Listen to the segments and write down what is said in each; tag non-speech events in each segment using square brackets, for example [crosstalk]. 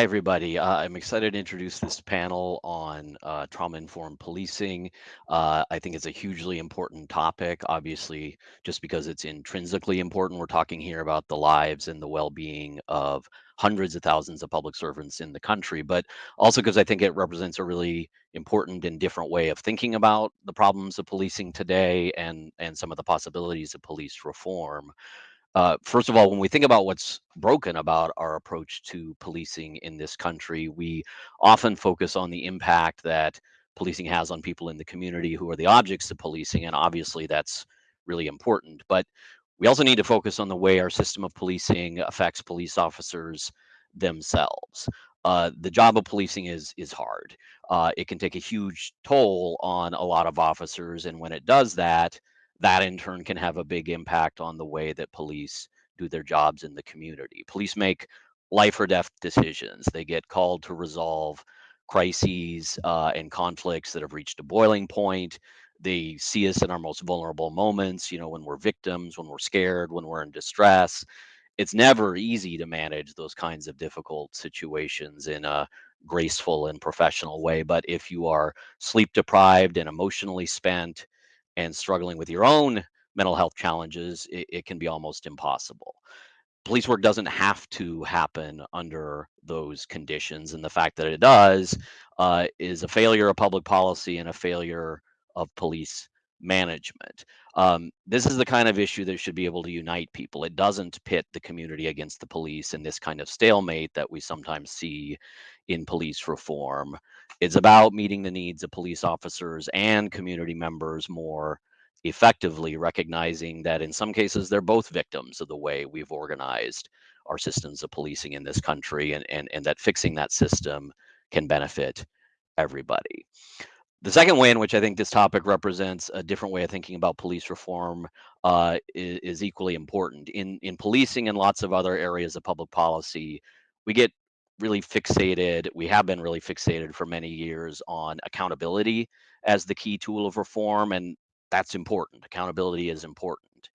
Hi, everybody. Uh, I'm excited to introduce this panel on uh, trauma-informed policing. Uh, I think it's a hugely important topic, obviously, just because it's intrinsically important. We're talking here about the lives and the well-being of hundreds of thousands of public servants in the country, but also because I think it represents a really important and different way of thinking about the problems of policing today and, and some of the possibilities of police reform. Uh, first of all, when we think about what's broken about our approach to policing in this country, we often focus on the impact that policing has on people in the community who are the objects of policing. And obviously, that's really important. But we also need to focus on the way our system of policing affects police officers themselves. Uh, the job of policing is is hard. Uh, it can take a huge toll on a lot of officers, and when it does that, that in turn can have a big impact on the way that police do their jobs in the community. Police make life or death decisions. They get called to resolve crises uh, and conflicts that have reached a boiling point. They see us in our most vulnerable moments, you know, when we're victims, when we're scared, when we're in distress. It's never easy to manage those kinds of difficult situations in a graceful and professional way. But if you are sleep deprived and emotionally spent, and struggling with your own mental health challenges, it, it can be almost impossible. Police work doesn't have to happen under those conditions. And the fact that it does uh, is a failure of public policy and a failure of police management. Um, this is the kind of issue that should be able to unite people. It doesn't pit the community against the police in this kind of stalemate that we sometimes see in police reform. It's about meeting the needs of police officers and community members more effectively, recognizing that in some cases they're both victims of the way we've organized our systems of policing in this country and, and, and that fixing that system can benefit everybody. The second way in which I think this topic represents a different way of thinking about police reform uh, is, is, equally important. In, in policing and lots of other areas of public policy, we get really fixated, we have been really fixated for many years on accountability as the key tool of reform, and that's important. Accountability is important.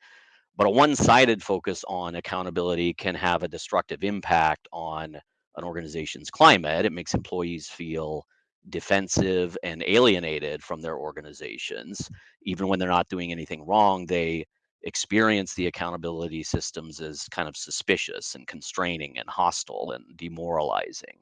But a one sided focus on accountability can have a destructive impact on an organization's climate. It makes employees feel defensive and alienated from their organizations. Even when they're not doing anything wrong, they experience the accountability systems as kind of suspicious and constraining and hostile and demoralizing.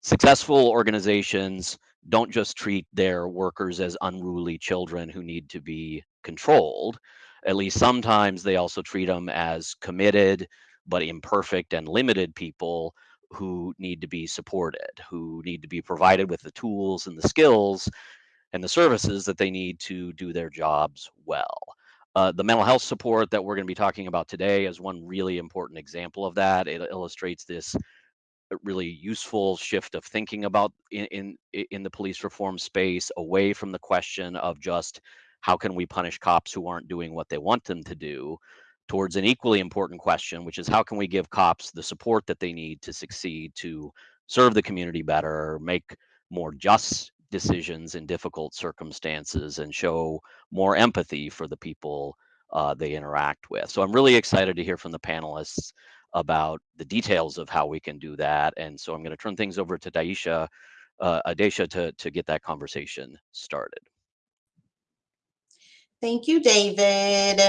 Successful organizations don't just treat their workers as unruly children who need to be controlled. At least sometimes they also treat them as committed but imperfect and limited people who need to be supported, who need to be provided with the tools and the skills and the services that they need to do their jobs well. Uh, the mental health support that we're going to be talking about today is one really important example of that. It illustrates this uh, really useful shift of thinking about in, in in the police reform space away from the question of just how can we punish cops who aren't doing what they want them to do towards an equally important question, which is how can we give cops the support that they need to succeed to serve the community better, make more just decisions in difficult circumstances, and show more empathy for the people uh, they interact with. So I'm really excited to hear from the panelists about the details of how we can do that. And so I'm going to turn things over to Daisha, uh, Adesha to, to get that conversation started. Thank you, David.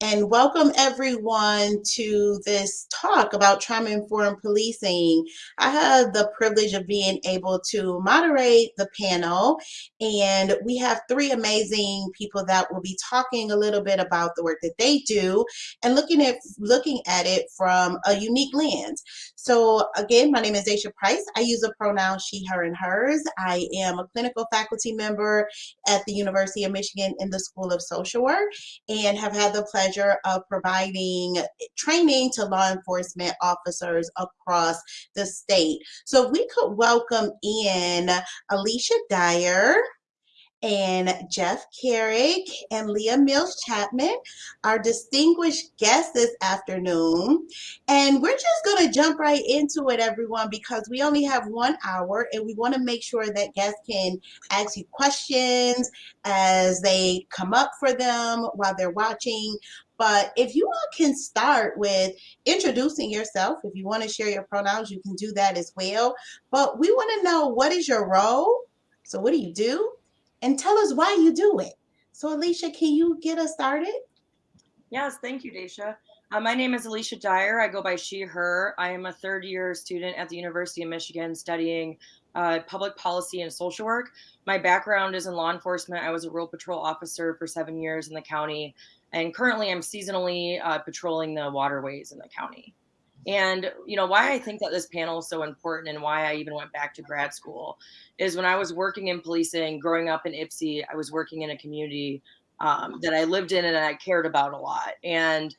And welcome everyone to this talk about trauma informed policing. I have the privilege of being able to moderate the panel, and we have three amazing people that will be talking a little bit about the work that they do and looking at looking at it from a unique lens. So again, my name is Daisha Price. I use the pronoun she, her, and hers. I am a clinical faculty member at the University of Michigan in the School of Social Work and have had the pleasure of providing training to law enforcement officers across the state. So we could welcome in Alicia Dyer and Jeff Carrick and Leah Mills Chapman, our distinguished guests this afternoon. And we're just going to jump right into it, everyone, because we only have one hour and we want to make sure that guests can ask you questions as they come up for them while they're watching. But if you all can start with introducing yourself, if you want to share your pronouns, you can do that as well. But we want to know what is your role? So, what do you do? And tell us why you do it. So, Alicia, can you get us started? Yes, thank you, Daisha. Uh, my name is Alicia Dyer. I go by she, her. I am a third year student at the University of Michigan studying uh, public policy and social work. My background is in law enforcement. I was a rural patrol officer for seven years in the county, and currently I'm seasonally uh, patrolling the waterways in the county. And you know why I think that this panel is so important and why I even went back to grad school is when I was working in policing, growing up in Ypsi, I was working in a community um, that I lived in and I cared about a lot. And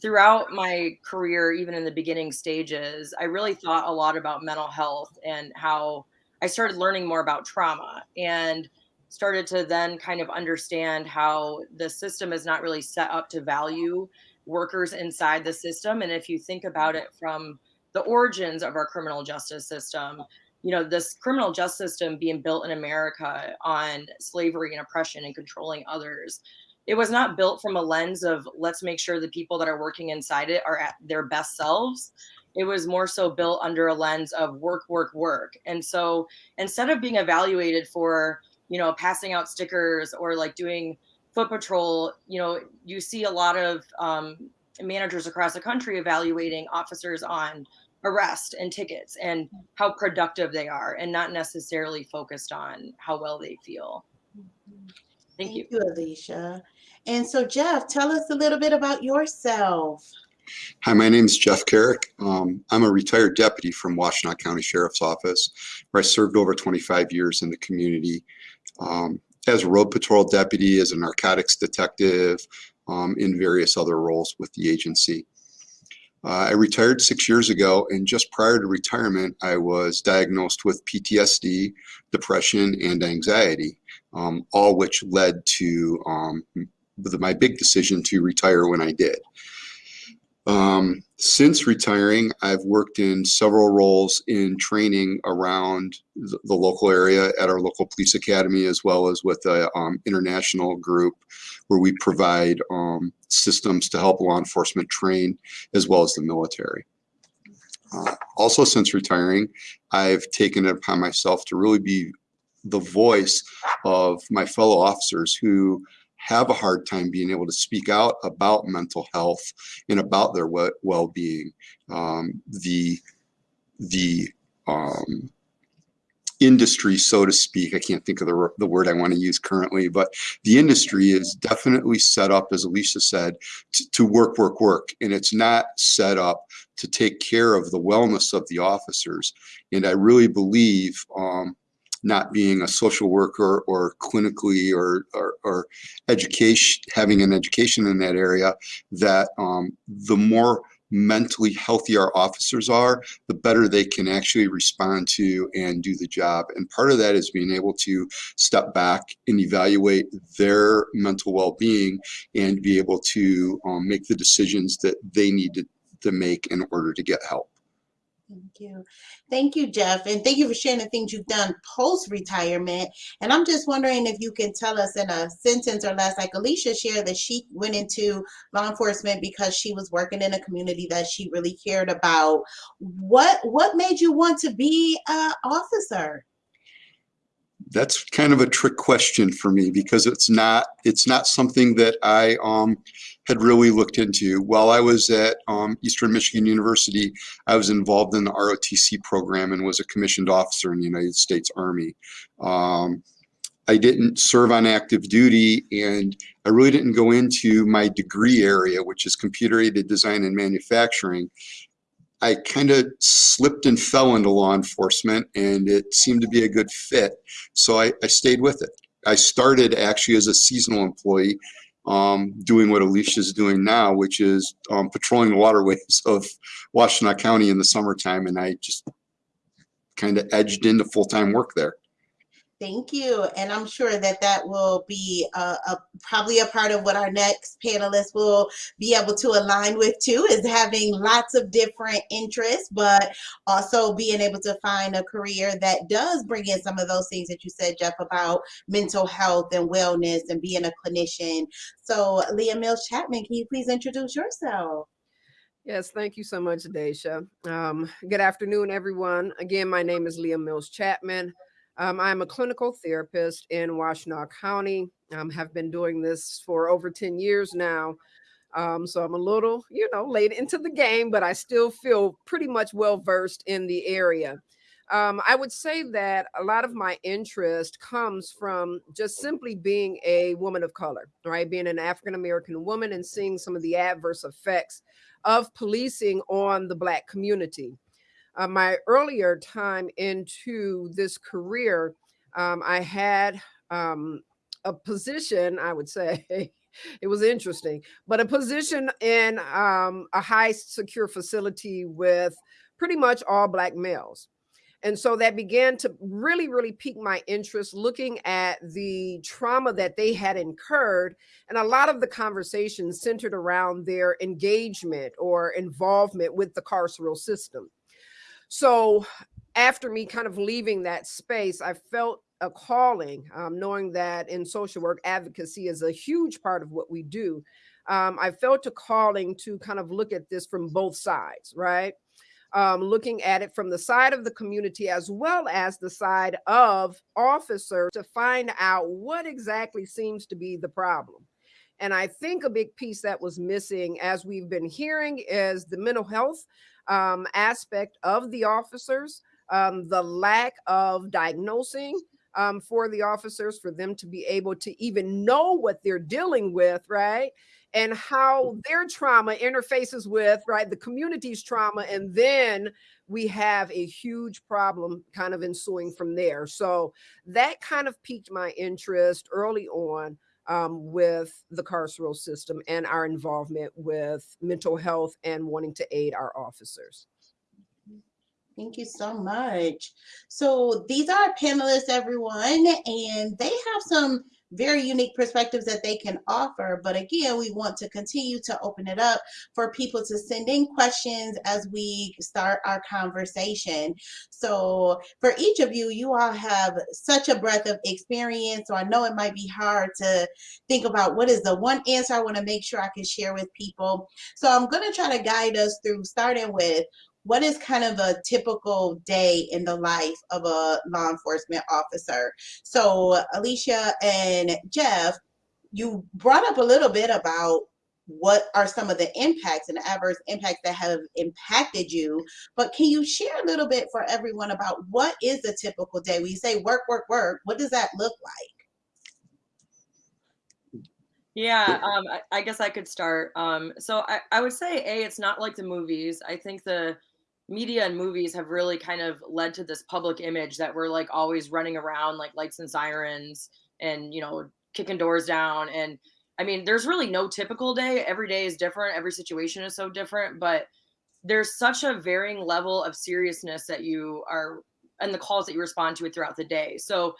throughout my career, even in the beginning stages, I really thought a lot about mental health and how I started learning more about trauma and started to then kind of understand how the system is not really set up to value workers inside the system. And if you think about mm-hmm. it from the origins of our criminal justice system, you know, this criminal justice system being built in America on slavery and oppression and controlling others it was not built from a lens of let's make sure the people that are working inside it are at their best selves it was more so built under a lens of work work work and so instead of being evaluated for you know passing out stickers or like doing foot patrol you know you see a lot of um, managers across the country evaluating officers on arrest and tickets and how productive they are and not necessarily focused on how well they feel Thank, Thank you. you, Alicia. And so, Jeff, tell us a little bit about yourself. Hi, my name is Jeff Carrick. Um, I'm a retired deputy from Washtenaw County Sheriff's Office, where I served over 25 years in the community um, as a road patrol deputy, as a narcotics detective, um, in various other roles with the agency. Uh, I retired six years ago, and just prior to retirement, I was diagnosed with PTSD, depression, and anxiety um, all which led to um, my big decision to retire when I did. Um, since retiring, I've worked in several roles in training around the, the local area at our local police academy, as well as with an um, international group where we provide um, systems to help law enforcement train, as well as the military. Uh, also, since retiring, I've taken it upon myself to really be the voice of my fellow officers who have a hard time being able to speak out about mental health and about their well-being. Um, the the um, industry, so to speak, I can't think of the, the word I want to use currently, but the industry is definitely set up, as Alicia said, to, work, work, work. And it's not set up to take care of the wellness of the officers. And I really believe um, not being a social worker or clinically or, or, or education, having an education in that area, that um, the more mentally healthy our officers are, the better they can actually respond to and do the job. And part of that is being able to step back and evaluate their mental well-being and be able to um, make the decisions that they need to, to make in order to get help. Thank you. Thank you, Jeff. And thank you for sharing the things you've done post-retirement. And I'm just wondering if you can tell us in a sentence or less, like Alicia shared that she went into law enforcement because she was working in a community that she really cared about. What, what made you want to be an officer? That's kind of a trick question for me because it's not it's not something that I um, had really looked into. While I was at um, Eastern Michigan University, I was involved in the ROTC program and was a commissioned officer in the United States Army. Um, I didn't serve on active duty and I really didn't go into my degree area, which is computer aided design and manufacturing. I kind of slipped and fell into law enforcement and it seemed to be a good fit. So I, I stayed with it. I started actually as a seasonal employee um, doing what Alicia's doing now, which is um, patrolling the waterways [laughs] of Washtenaw County in the summertime. And I just kind of edged into full-time work there. Thank you. And I'm sure that that will be a, probably a part of what our next panelists will be able to align with too, is having lots of different interests, but also being able to find a career that does bring in some of those things that you said, Jeff, about mental health and wellness and being a clinician. So Leah Mills Chapman, can you please introduce yourself? Yes, thank you so much, Daisha. Um, good afternoon, everyone. Again, my name is Leah Mills Chapman. Um, I'm a clinical therapist in Washtenaw County. Um, have been doing this for over 10 years now. Um, so I'm a little, you know, late into the game, but I still feel pretty much well versed in the area. Um, I would say that a lot of my interest comes from just simply being a woman of color, right? Being an African American woman and seeing some of the adverse effects of policing on the Black community uh, my earlier time into this career, um, I had um, a position, I would say, [laughs] it was interesting, but a position in um, a high secure facility with pretty much all Black males. And so that began to really, really pique my interest looking at the trauma that they had incurred. And a lot of the conversations centered around their engagement or involvement with the carceral system. So after me kind of leaving that space, I felt a calling, um, knowing that in social work, advocacy is a huge part of what we do. Um, I felt a calling to kind of look at this from both sides, right? Um, looking at it from the side of the community as well as the side of officers to find out what exactly seems to be the problem. And I think a big piece that was missing, as we've been hearing, is the mental health um, aspect of the officers, um, the lack of diagnosing um, for the officers, for them to be able to even know what they're dealing with, right? And how their trauma interfaces with, right, the community's trauma. And then we have a huge problem kind of ensuing from there. So that kind of piqued my interest early on um, with the carceral system and our involvement with mental health and wanting to aid our officers. Thank you so much. So these are panelists, everyone, and they have some very unique perspectives that they can offer. But again, we want to continue to open it up for people to send in questions as we start our conversation. So for each of you, you all have such a breadth of experience. So I know it might be hard to think about what is the one answer I want to make sure I can share with people. So I'm going to try to guide us through starting with what is kind of a typical day in the life of a law enforcement officer? So, Alicia and Jeff, you brought up a little bit about what are some of the impacts and adverse impacts that have impacted you but can you share a little bit for everyone about what is a typical day? When you say work work work what does that look like? Yeah um, I, I, guess i could start. Um, so I, I would say a it's not like the movies. I think the media and movies have really kind of led to this public image that we're like always running around like lights and sirens and you know kicking doors down. And i mean there's really no typical day. Every day is different. Every situation is so different. But there's such a varying level of seriousness that you are and the calls that you respond to it throughout the day. So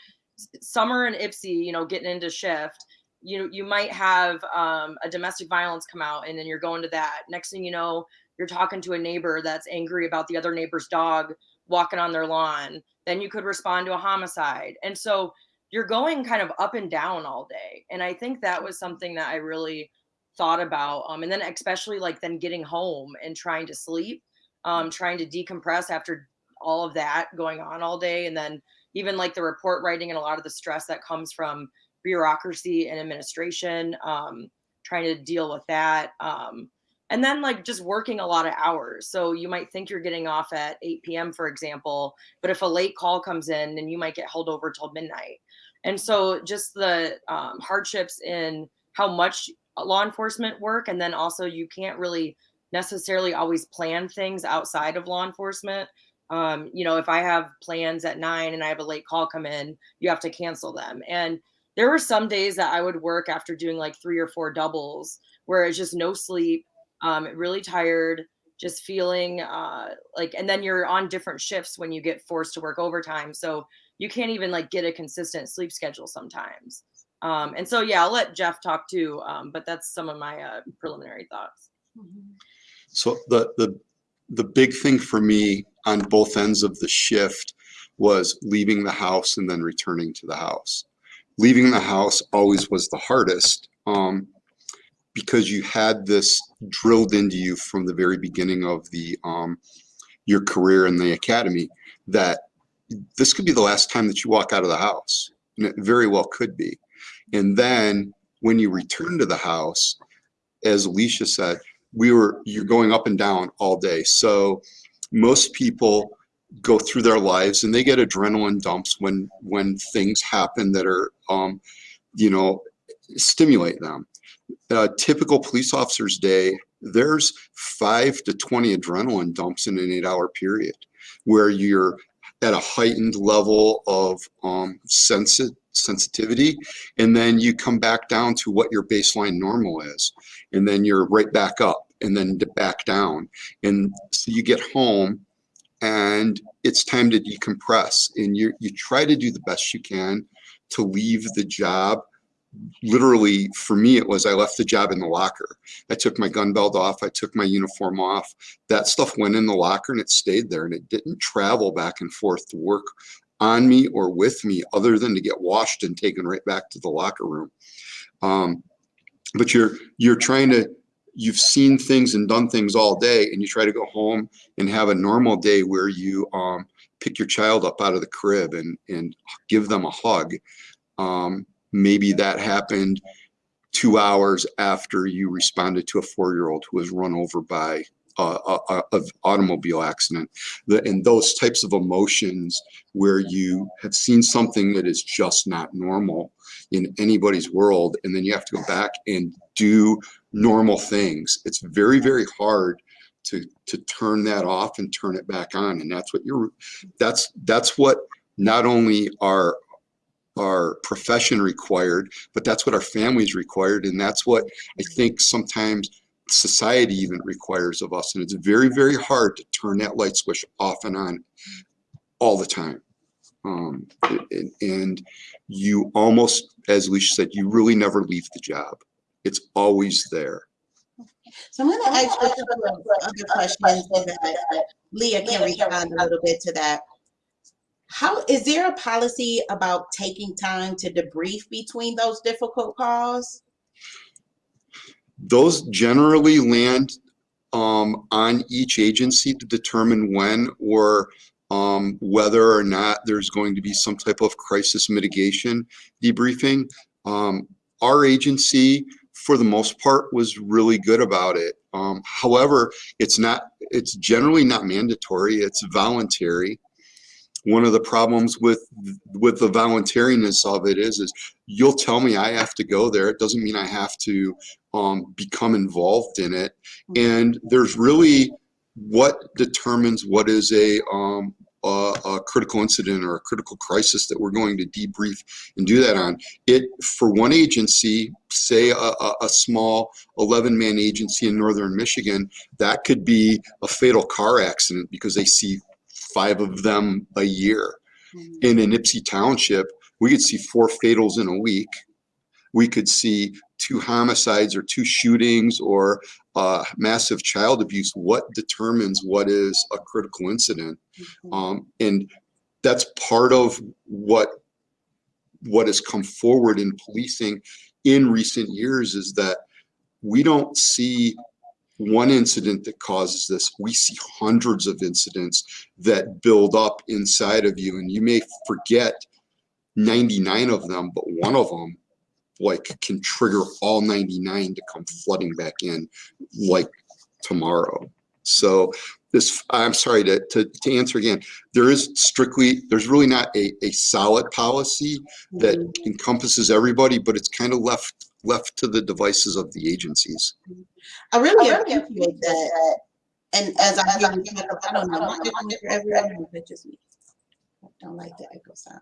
summer and Ypsi you know getting into shift you you might have um, a domestic violence come out and then you're going to that. Next thing you know you're talking to a neighbor that's angry about the other neighbor's dog walking on their lawn then you could respond to a homicide. And so you're going kind of up and down all day. And i think that was something that i really thought about um, and then especially like then getting home and trying to sleep um, trying to decompress after all of that going on all day. And then even like the report writing and a lot of the stress that comes from bureaucracy and administration um, trying to deal with that um, and then like just working a lot of hours. So you might think you're getting off at 8 p.m for example but if a late call comes in then you might get held over till midnight. And so just the um, hardships in how much law enforcement work and then also you can't really necessarily always plan things outside of law enforcement. Um, you know if i have plans at nine and i have a late call come in you have to cancel them. And there were some days that i would work after doing like three or four doubles where it's just no sleep um, really tired, just feeling uh, like, and then you're on different shifts when you get forced to work overtime. So you can't even like get a consistent sleep schedule sometimes. Um, and so yeah, I'll let Jeff talk too. Um, but that's some of my uh, preliminary thoughts. So the, the, the big thing for me on both ends of the shift was leaving the house and then returning to the house. Leaving the house always was the hardest um, because you had this drilled into you from the very beginning of the um, your career in the academy that this could be the last time that you walk out of the house. And it very well could be. And then when you return to the house, as Alicia said, we were you're going up and down all day. So most people go through their lives and they get adrenaline dumps when when things happen that are um, you know stimulate them. Typical police officer's day, there's five to 20 adrenaline dumps in an eight hour period where you're at a heightened level of um, sensi sensitivity and then you come back down to what your baseline normal is and then you're right back up and then back down and so you get home and it's time to decompress and you you try to do the best you can to leave the job literally for me it was i left the job in the locker. I took my gun belt off i took my uniform off. That stuff went in the locker and it stayed there and it didn't travel back and forth to work on me or with me other than to get washed and taken right back to the locker room. Um, but you're you're trying to you've seen things and done things all day and you try to go home and have a normal day where you um, pick your child up out of the crib and and give them a hug. Um, maybe that happened two hours after you responded to a four-year-old who was run over by a, a, a automobile accident. The, and those types of emotions where you have seen something that is just not normal in anybody's world and then you have to go back and do normal things. It's very very hard to to turn that off and turn it back on and that's what you're that's that's what not only our our profession required, but that's what our families required. And that's what I think sometimes society even requires of us. And it's very, very hard to turn that light switch off and on all the time. Um, and, and you almost, as Alicia said, you really never leave the job. It's always there. So I'm going to ask you a couple of other questions so that Leah can respond a little bit to that. How is there a policy about taking time to debrief between those difficult calls? Those generally land um, on each agency to determine when or um, whether or not there's going to be some type of crisis mitigation debriefing. Um, our agency, for the most part, was really good about it. Um, however, it's not. It's generally not mandatory. It's voluntary one of the problems with with the voluntariness of it is is you'll tell me I have to go there. It doesn't mean I have to um, become involved in it. And there's really what determines what is a, um, a, a critical incident or a critical crisis that we're going to debrief and do that on. It for one agency, say a, a, a small 11 man agency in northern Michigan, that could be a fatal car accident because they see five of them a year. Mm-hmm. In a Ypsi Township, we could see four fatals in a week. We could see two homicides or two shootings or uh, massive child abuse. What determines what is a critical incident? Mm-hmm. Um, and that's part of what what has come forward in policing in recent years is that we don't see one incident that causes this. We see hundreds of incidents that build up inside of you and you may forget 99 of them, but one of them like can trigger all 99 to come flooding back in like tomorrow. So this, I'm sorry to, to, to answer again, there is strictly, there's really not a, a solid policy that mm -hmm. encompasses everybody, but it's kind of left left to the devices of the agencies. I really, I really appreciate that. And as I hear you talk, I don't know, I don't like the echo sound.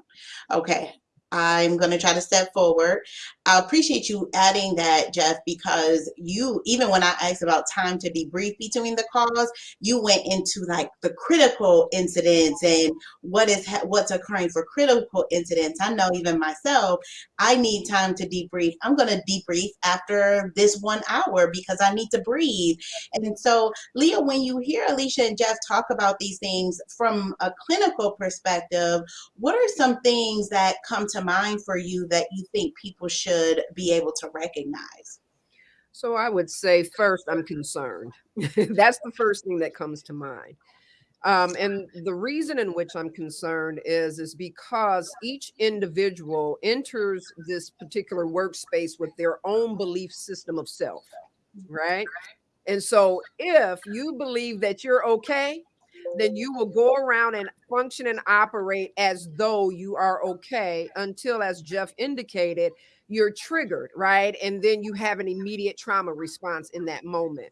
Okay. I'm going to try to step forward. I appreciate you adding that, Jeff, because you, even when I asked about time to debrief between the calls, you went into like the critical incidents and what is what's occurring for critical incidents. I know even myself, I need time to debrief. I'm going to debrief after this one hour because I need to breathe. And so, Leah, when you hear Alicia and Jeff talk about these things from a clinical perspective, what are some things that come to mind for you that you think people should be able to recognize? So I would say first, I'm concerned. [laughs] That's the first thing that comes to mind. Um, and the reason in which I'm concerned is, is because each individual enters this particular workspace with their own belief system of self, right? And so if you believe that you're okay, then you will go around and function and operate as though you are okay until, as Jeff indicated, you're triggered, right? And then you have an immediate trauma response in that moment.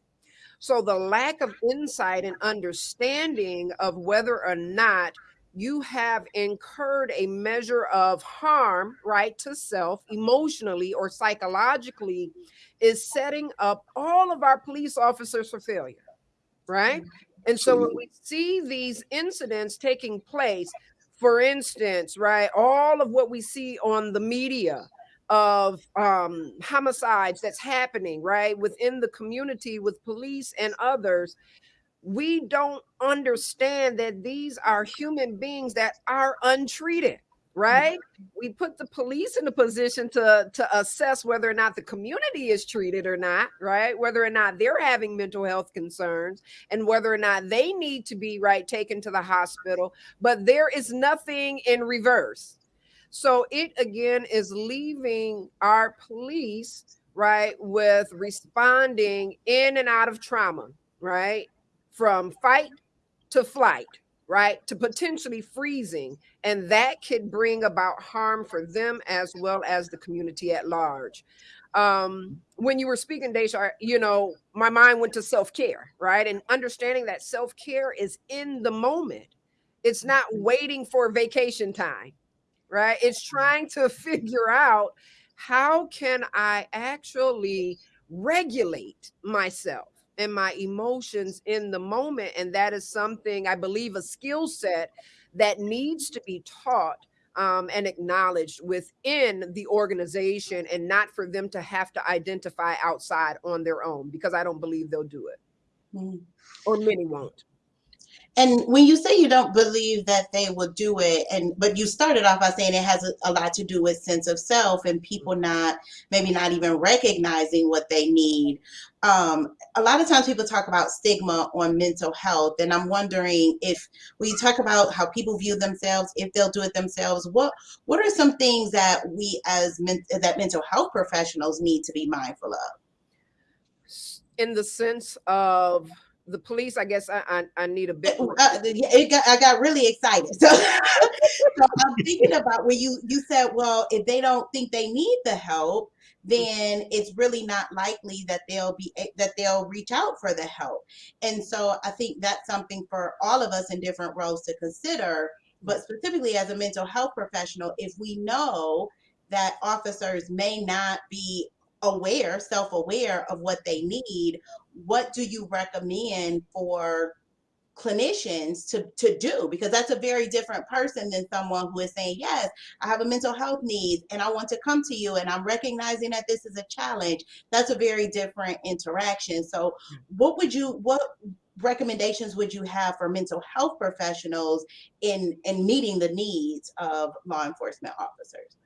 So the lack of insight and understanding of whether or not you have incurred a measure of harm, right, to self emotionally or psychologically is setting up all of our police officers for failure, right? Mm-hmm. And so when we see these incidents taking place, for instance, right, all of what we see on the media of um, homicides that's happening, right, within the community with police and others, we don't understand that these are human beings that are untreated right? We put the police in a position to to assess whether or not the community is treated or not, right? Whether or not they're having mental health concerns and whether or not they need to be right taken to the hospital, but there is nothing in reverse. So it again is leaving our police right with responding in and out of trauma, right? From fight to flight right? To potentially freezing. And that could bring about harm for them as well as the community at large. Um, when you were speaking, Daisha, you know, my mind went to self care, right? And understanding that self care is in the moment, it's not waiting for vacation time, right? It's trying to [laughs] figure out how can I actually regulate myself and my emotions in the moment. And that is something I believe a skill set that needs to be taught um, and acknowledged within the organization and not for them to have to identify outside on their own because I don't believe they'll do it. Mm. Or many won't. And when you say you don't believe that they will do it, and but you started off by saying it has a, a, lot to do with sense of self and people not maybe not even recognizing what they need. Um, a lot of times people talk about stigma on mental health, and I'm wondering if we talk about how people view themselves, if they'll do it themselves, what what are some things that we as men, that mental health professionals need to be mindful of? In the sense of the police, I guess I, I, I need a bit. Uh, it got, I got really excited. [laughs] So, so I'm thinking about when you you said, well, if they don't think they need the help, then it's really not likely that they'll be that they'll reach out for the help. And so I think that's something for all of us in different roles to consider. But specifically as a mental health professional, if we know that officers may not be aware, self-aware of what they need, what do you recommend for clinicians to, to do? Because that's a very different person than someone who is saying, yes, I have a mental health need and I want to come to you and I'm recognizing that this is a challenge. That's a very different interaction. So mm. what would you, what recommendations would you have for mental health professionals in, in meeting the needs of law enforcement officers?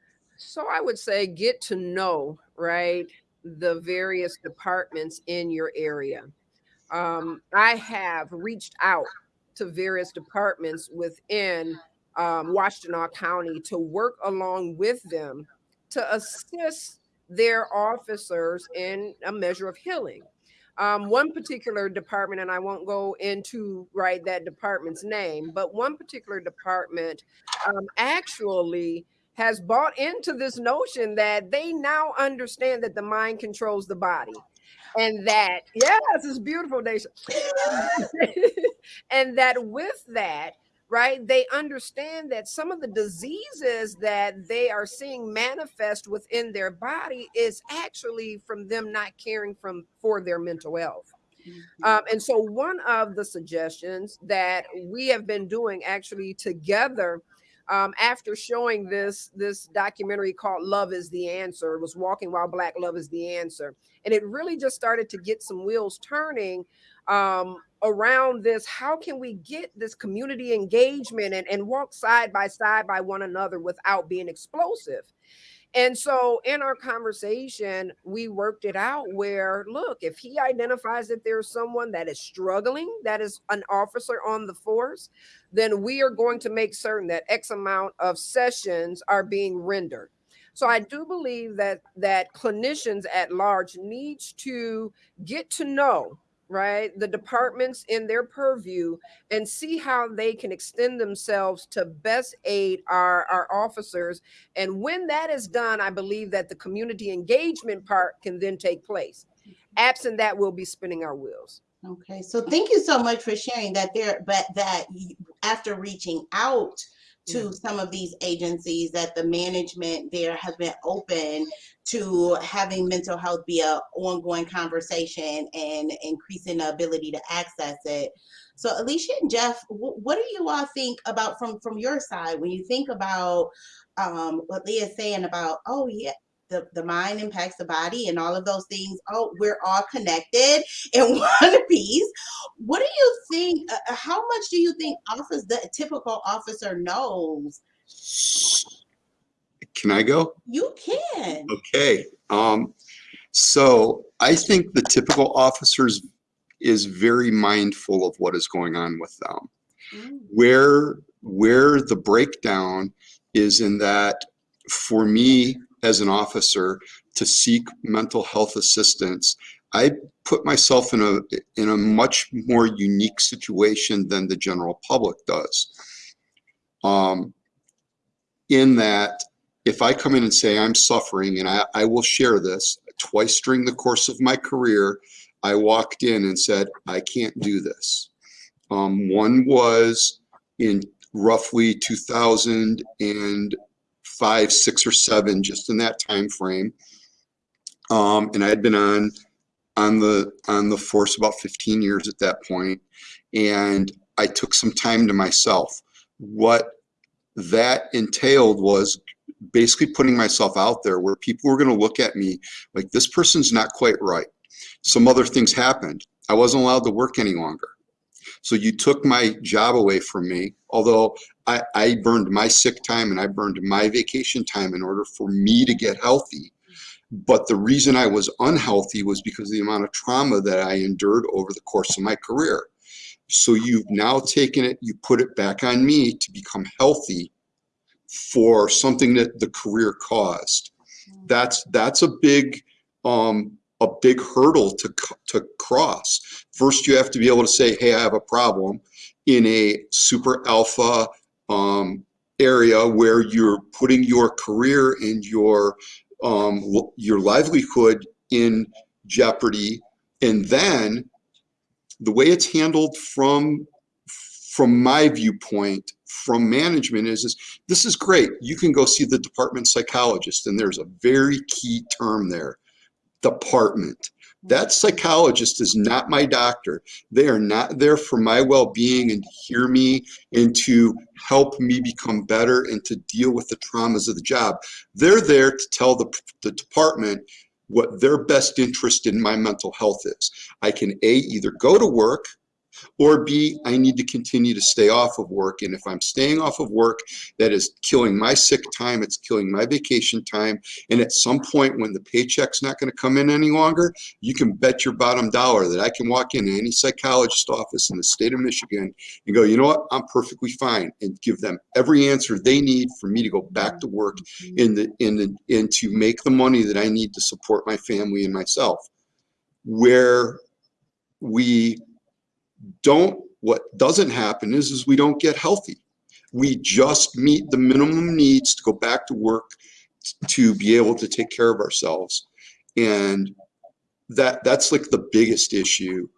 So I would say get to know, right, the various departments in your area. Um, I have reached out to various departments within um, Washtenaw County to work along with them to assist their officers in a measure of healing. Um, one particular department, and I won't go into right that department's name, but one particular department um, actually has bought into this notion that they now understand that the mind controls the body and that yes it's beautiful nation [laughs] and that with that right? They understand that some of the diseases that they are seeing manifest within their body is actually from them not caring from for their mental health. Um, and so one of the suggestions that we have been doing actually together um, after showing this this documentary called Love is the Answer, it was Walking While Black Love is the Answer. And it really just started to get some wheels turning um, around this. How can we get this community engagement and, and walk side by side by one another without being explosive? And so in our conversation, we worked it out where, look, if he identifies that there's someone that is struggling, that is an officer on the force, then we are going to make certain that X amount of sessions are being rendered. So I do believe that that clinicians at large needs to get to know right? The departments in their purview and see how they can extend themselves to best aid our our officers. And when that is done i believe that the community engagement part can then take place. Absent that we'll be spinning our wheels. Okay, so thank you so much for sharing that there, but that after reaching out to some of these agencies, that the management there has been open to having mental health be a ongoing conversation and increasing the ability to access it. So Alicia and Jeff, what do you all think about from from your side when you think about um, what Leah's saying about, oh yeah, the, the mind impacts the body and all of those things. Oh, we're all connected [laughs] in one [laughs] piece. What do you think? Uh, uh, how much do you think office the typical officer knows? Can I go? You can. Okay, um, so I think the typical officers is very mindful of what is going on with them. Mm, Where, where the breakdown is in that, for me as an officer, to seek mental health assistance, I put myself in a, in a much more unique situation than the general public does. Um, in that, if I come in and say I'm suffering, and I, I will share this, twice during the course of my career, I walked in and said, I can't do this. Um, one was in roughly 2005, six or seven, just in that time frame. Um, and I had been on on the on the force about 15 years at that point, and I took some time to myself. What that entailed was basically putting myself out there where people were going to look at me like this person's not quite right. Some other things happened. I wasn't allowed to work any longer. So you took my job away from me, although I, I burned my sick time and I burned my vacation time in order for me to get healthy. But the reason I was unhealthy was because of the amount of trauma that I endured over the course of my career. So you've now taken it, you put it back on me to become healthy for something that the career caused. That's that's a big um, a big hurdle to to cross. First, you have to be able to say, "Hey, I have a problem," in a super alpha um, area where you're putting your career and your um, your livelihood in jeopardy, and then the way it's handled from from my viewpoint from management is, is this is great. You can go see the department psychologist and there's a very key term there department. Hmm. That psychologist is not my doctor. They are not there for my well-being and to hear me and to help me become better and to deal with the traumas of the job. They're there to tell the, the department what their best interest in my mental health is. I can a either go to work or B, I need to continue to stay off of work. And if I'm staying off of work, that is killing my sick time, it's killing my vacation time. And at some point when the paycheck's not going to come in any longer, you can bet your bottom dollar that I can walk into any psychologist office in the state of Michigan and go, you know what, I'm perfectly fine, and give them every answer they need for me to go back to work mm-hmm. in the in the and to make the money that I need to support my family and myself. Where we don't what doesn't happen is is we don't get healthy. We just meet the minimum needs to go back to work to be able to take care of ourselves. And that that's like the biggest issue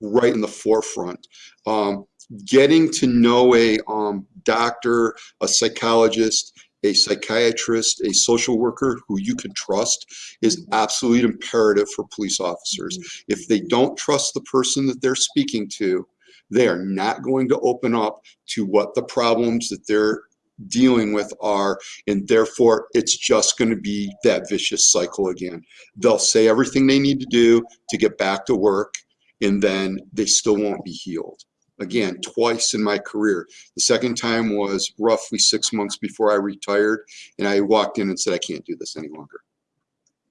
right in the forefront. Um, getting to know a um, doctor, a psychologist, a psychiatrist, a social worker who you can trust is absolutely imperative for police officers. Mm-hmm. If they don't trust the person that they're speaking to, they are not going to open up to what the problems that they're dealing with are and therefore it's just going to be that vicious cycle again. They'll say everything they need to do to get back to work and then they still won't be healed again twice in my career. The second time was roughly six months before i retired and i walked in and said i can't do this any longer.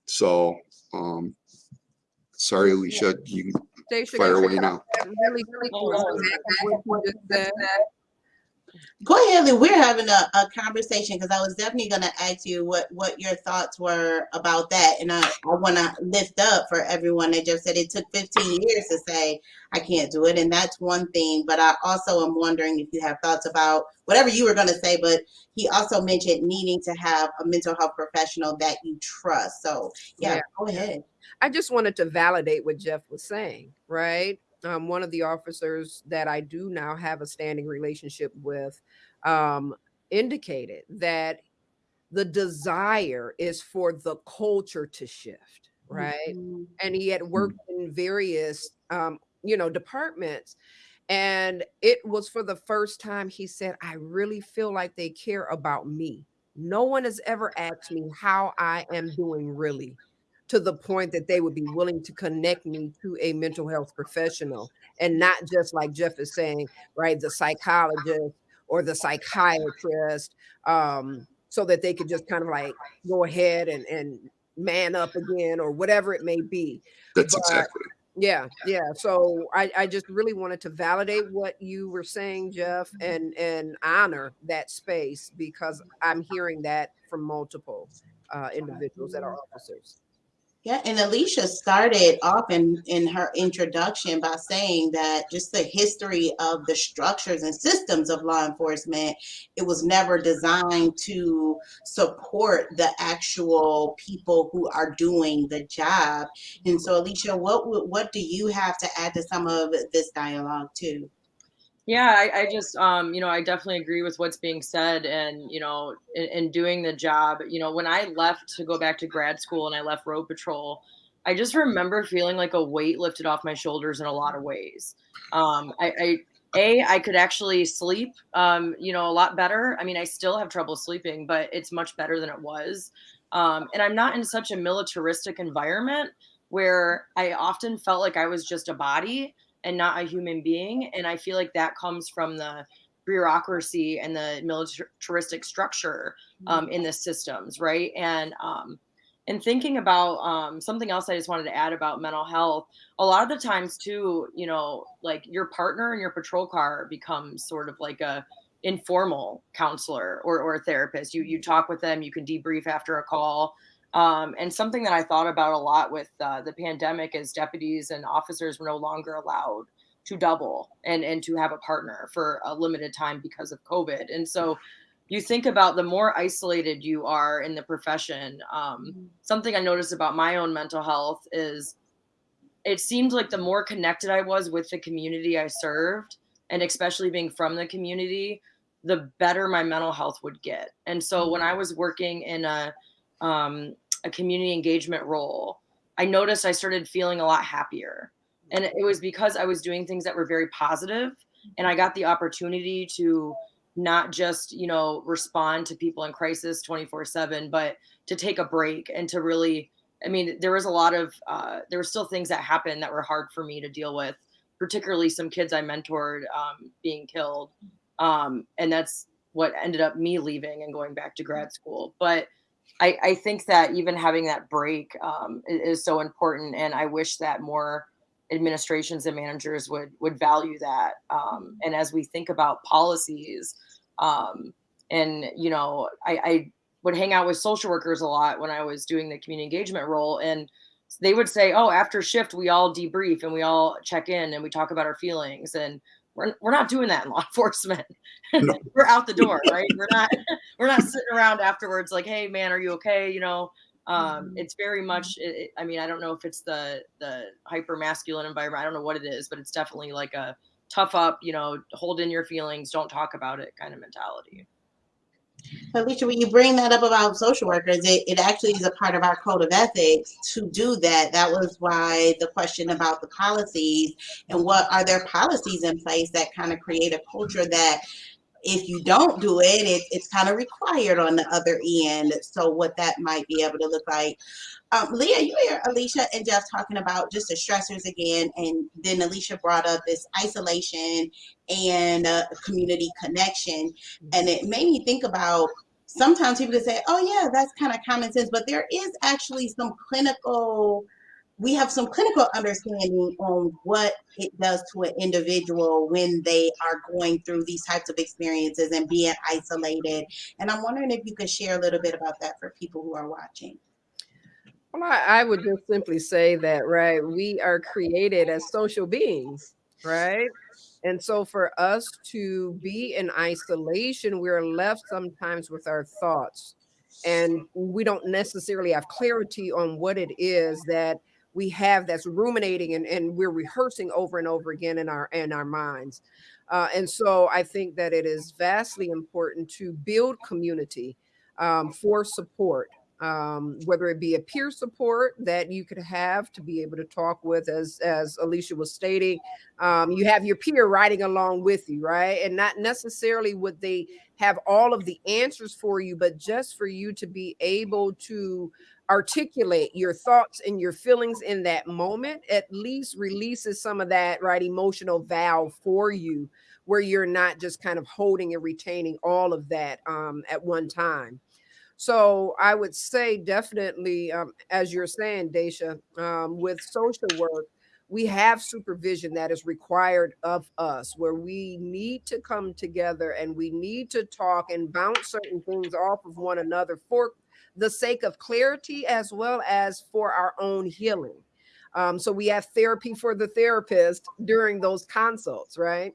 So um sorry alicia you can Daisha, fire can away now. Really, really quick Go ahead, Lee. We're having a, a conversation because I was definitely going to ask you what, what your thoughts were about that. And I, I want to lift up for everyone that just said it took 15 years to say, I can't do it. And that's one thing. But I also am wondering if you have thoughts about whatever you were going to say. But he also mentioned needing to have a mental health professional that you trust. So, yeah, Yeah. go ahead. I just wanted to validate what Jeff was saying, right? Um, one of the officers that I do now have a standing relationship with um, indicated that the desire is for the culture to shift, right? Mhm. and he had worked in various um, you know departments and it was for the first time he said i really feel like they care about me no one has ever asked me how i am doing really to the point that they would be willing to connect me to a mental health professional and not just like jeff is saying right the psychologist or the psychiatrist um, so that they could just kind of like go ahead and, and man up again or whatever it may be. That's But- exactly yeah yeah so I, I just really wanted to validate what you were saying jeff and and honor that space because i'm hearing that from multiple uh, individuals that are officers Yeah, and Alicia started off in, in her introduction by saying that just the history of the structures and systems of law enforcement, it was never designed to support the actual people who are doing the job. And so, Alicia, what what do you have to add to some of this dialogue too? Yeah, I, I just, um, you know, I definitely agree with what's being said, and you know, in, in doing the job, you know, when I left to go back to grad school and I left road patrol, I just remember feeling like a weight lifted off my shoulders in a lot of ways. Um, I, I, a, I could actually sleep, um, you know, a lot better. I mean, I still have trouble sleeping, but it's much better than it was. Um, and I'm not in such a militaristic environment where I often felt like I was just a body and not a human being. And I feel like that comes from the bureaucracy and the militaristic structure um, in the systems, right? And um, and thinking about um, something else I just wanted to add about mental health, a lot of the times too, you know, like your partner in your patrol car becomes sort of like a informal counselor or, or therapist. You you talk with them, you can debrief after a call. Um, and something that I thought about a lot with uh, the pandemic is deputies and officers were no longer allowed to double and and to have a partner for a limited time because of COVID. And so you think about the more isolated you are in the profession. Um, something I noticed about my own mental health is it seemed like the more connected I was with the community I served, and especially being from the community, the better my mental health would get. And so when I was working in a um, a community engagement role, I noticed I started feeling a lot happier. And it was because I was doing things that were very positive and I got the opportunity to not just, you know, respond to people in crisis 24/7, but to take a break and to really I mean, there was a lot of uh, there were still things that happened that were hard for me to deal with, particularly some kids I mentored um, being killed, um, and that's what ended up me leaving and going back to grad school. But I, I think that even having that break um, i- is, so important, and I wish that more administrations and managers would would value that. Um, and as we think about policies, um, and you know, I, I would hang out with social workers a lot when I was doing the community engagement role, and they would say, "Oh, after shift, we all debrief and we all check in and we talk about our feelings." And we're, we're not doing that in law [laughs] enforcement. No. [laughs] we're out the door, right? We're not we're not sitting around afterwards like, "Hey, man, are you okay?" You know, um, Mhm. it's very much. It, it- I mean, I don't know if it's the the hyper masculine environment. I don't know what it is, but it's definitely like a tough up, you know, hold in your feelings, don't talk about it kind of mentality. Alicia, when you bring that up about social workers, it, it actually is a part of our code of ethics to do that. That was why the question about the policies and what are their policies in place that kind of create a culture that if you don't do it, it it's kind of required on the other end. So what that might be able to look like. Um, Leah, you hear Alicia and Jeff talking about just the stressors again, and then Alicia brought up this isolation and uh, community connection, and it made me think about sometimes people can say, "Oh yeah, that's kind of common sense," but there is actually some clinical we have some clinical understanding on what it does to an individual when they are going through these types of experiences and being isolated. And I'm wondering if you could share a little bit about that for people who are watching. Well, I, I would just simply say that, right, we are created as social beings, right? And so for us to be in isolation, we're left sometimes with our thoughts and we don't necessarily have clarity on what it is that we have that's ruminating and, and we're rehearsing over and over again in our in our minds. Uh, and so I think that it is vastly important to build community um, for support, um, whether it be a peer support that you could have to be able to talk with, as as Alicia was stating, um, you have your peer riding along with you, right? And not necessarily would they have all of the answers for you, but just for you to be able to articulate your thoughts and your feelings in that moment at least releases some of that right emotional valve for you where you're not just kind of holding and retaining all of that um, at one time so i would say definitely um, as you're saying Daisha, um, with social work we have supervision that is required of us where we need to come together and we need to talk and bounce certain things off of one another for the sake of clarity as well as for our own healing. Um, so we have therapy for the therapist during those consults, right?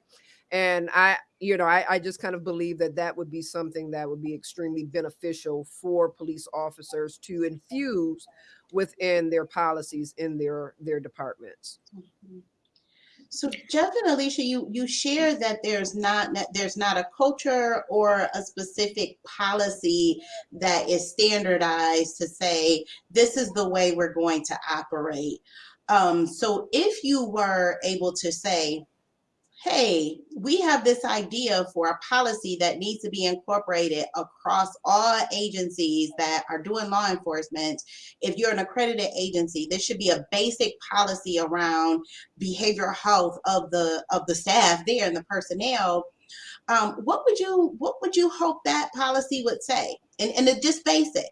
And I, you know, I, I just kind of believe that that would be something that would be extremely beneficial for police officers to infuse within their policies in their their departments. Mm -hmm. So Jeff and Alicia, you you share that there's not that there's not a culture or a specific policy that is standardized to say this is the way we're going to operate. Um, so if you were able to say, hey, we have this idea for a policy that needs to be incorporated across all agencies that are doing law enforcement. If you're an accredited agency, this should be a basic policy around behavioral health of the of the staff there and the personnel. Um, what would you what would you hope that policy would say? And, and just basic.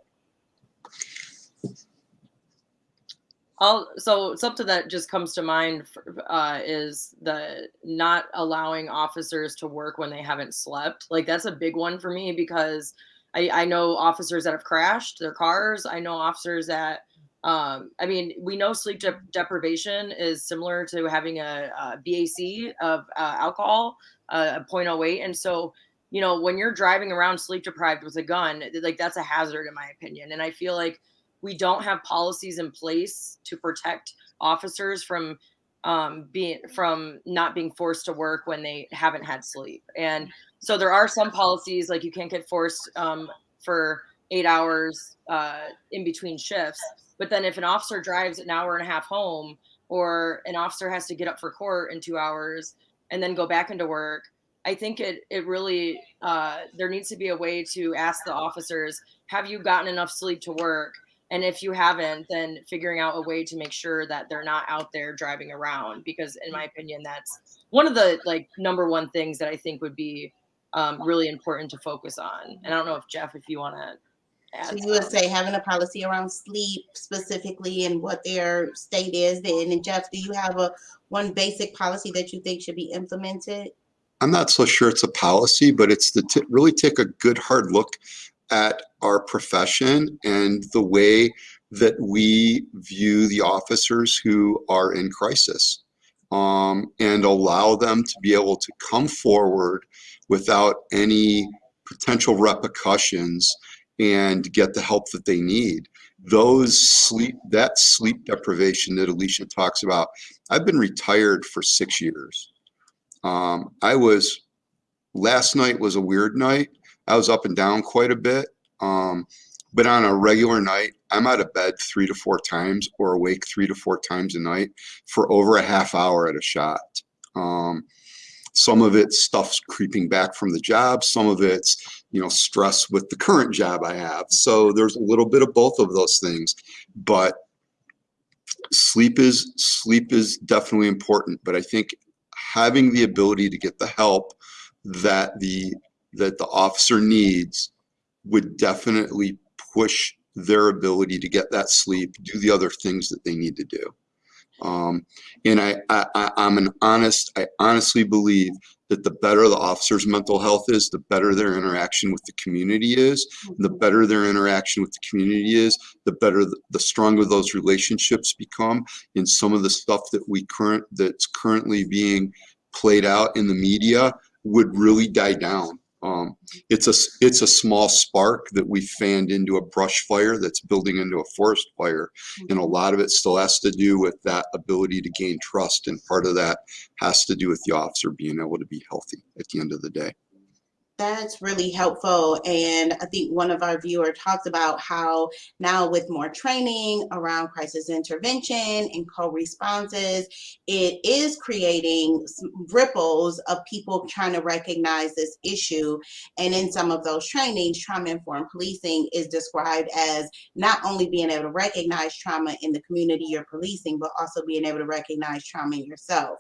I'll, so something that just comes to mind uh, is the not allowing officers to work when they haven't slept. Like that's a big one for me because I, I know officers that have crashed their cars. I know officers that, um, I mean, we know sleep de deprivation is similar to having a, a BAC of uh, alcohol, uh, a 0.08. And so, you know, when you're driving around sleep deprived with a gun, like that's a hazard in my opinion. And I feel like we don't have policies in place to protect officers from um, being from not being forced to work when they haven't had sleep. And so there are some policies like you can't get forced um, for eight hours uh, in between shifts. But then if an officer drives an hour and a half home, or an officer has to get up for court in two hours and then go back into work, I think it it really uh, there needs to be a way to ask the officers, have you gotten enough sleep to work? And if you haven't then figuring out a way to make sure that they're not out there driving around because in my opinion that's one of the like number one things that i think would be um, really important to focus on. And i don't know if jeff if you want to so you would say having a policy around sleep specifically and what their state is then and jeff do you have a one basic policy that you think should be implemented? I'm not so sure it's a policy but it's to really take a good hard look at our profession and the way that we view the officers who are in crisis um, and allow them to be able to come forward without any potential repercussions and get the help that they need. Those sleep, that sleep deprivation that Alicia talks about, I've been retired for six years. Um, I was, last night was a weird night. I was up and down quite a bit. Um, but on a regular night, I'm out of bed three to four times or awake three to four times a night for over a half hour at a shot. Um, some of it's stuff's creeping back from the job. Some of it's, you know, stress with the current job I have. So there's a little bit of both of those things. But sleep is sleep is definitely important. But I think having the ability to get the help that the that the officer needs would definitely push their ability to get that sleep, do the other things that they need to do. Um, and I, I, I'm an honest, I honestly believe that the better the officer's mental health is, the better their interaction with the community is. The better their interaction with the community is, the better, the, the stronger those relationships become. And some of the stuff that we current, that's currently being played out in the media would really die down. Um, it's a it's a small spark that we fanned into a brush fire that's building into a forest fire, and a lot of it still has to do with that ability to gain trust, and part of that has to do with the officer being able to be healthy at the end of the day. That's really helpful. And I think one of our viewers talked about how now with more training around crisis intervention and co-responses, it is creating ripples of people trying to recognize this issue. And in some of those trainings, trauma-informed policing is described as not only being able to recognize trauma in the community you're policing, but also being able to recognize trauma in yourself.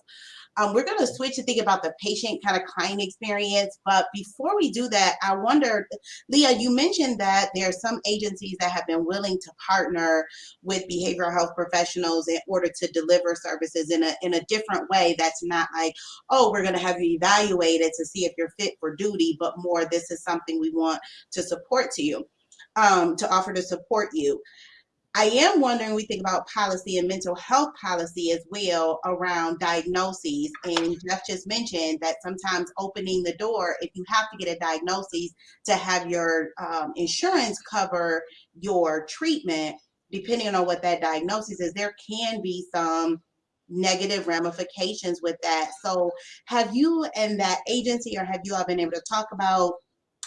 Um, we're going to switch to think about the patient kind of client experience. But before we do that, I wondered, Leah, you mentioned that there are some agencies that have been willing to partner with behavioral health professionals in order to deliver services in a, in a different way that's not like, oh, we're going to have you evaluated to see if you're fit for duty, but more this is something we want to support to you, um, to offer to support you. I am wondering, we think about policy and mental health policy as well around diagnoses. And Jeff just mentioned that sometimes opening the door, if you have to get a diagnosis to have your um, insurance cover your treatment, depending on what that diagnosis is, there can be some negative ramifications with that. So have you and that agency or have you all been able to talk about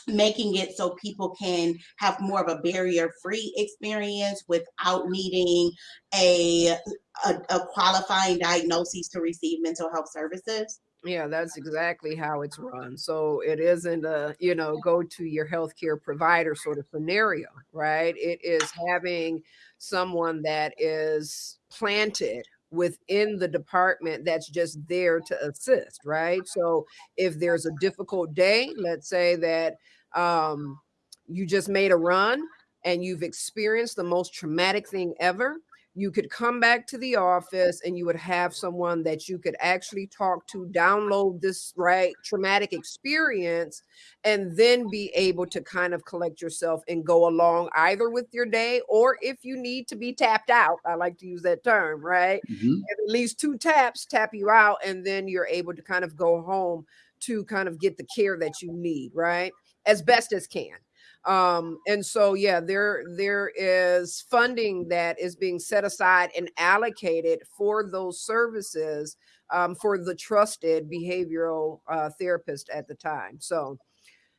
making it so people can have more of a barrier-free experience without needing a, a, a qualifying diagnosis to receive mental health services? Yeah, that's exactly how it's run. So it isn't a, you know, go to your healthcare provider sort of scenario, right? It is having someone that is planted within the department that's just there to assist, right? So if there's a difficult day, let's say that um, you just made a run and you've experienced the most traumatic thing ever, you could come back to the office and you would have someone that you could actually talk to, download this right traumatic experience, and then be able to kind of collect yourself and go along either with your day or if you need to be tapped out. I like to use that term, right? Mhm. At least two taps tap you out, and then you're able to kind of go home to kind of get the care that you need, right? As best as can um and so yeah there there is funding that is being set aside and allocated for those services um, for the trusted behavioral uh, therapist at the time. So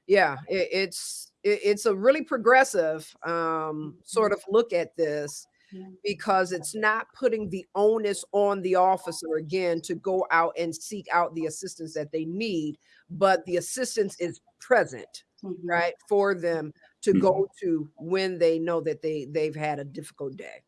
yeah it, it's it, it's a really progressive um sort of look at this because it's not putting the onus on the officer again to go out and seek out the assistance that they need but the assistance is present Mhm. right for them to go to when they know that they they've had a difficult day